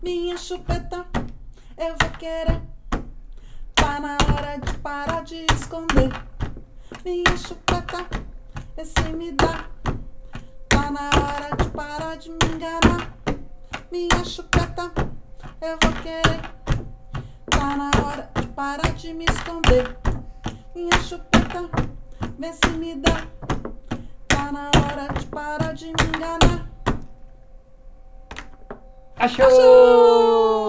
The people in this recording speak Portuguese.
Minha chupeta, eu vou querer. Tá na hora de parar de esconder. Minha chupeta, esse me dá. Tá na hora de parar de me enganar. Minha chupeta, eu vou querer. Tá na hora de parar de me esconder. Minha chupeta, vê se me dá. Tá na hora de parar de me enganar. Ashur! Ashur!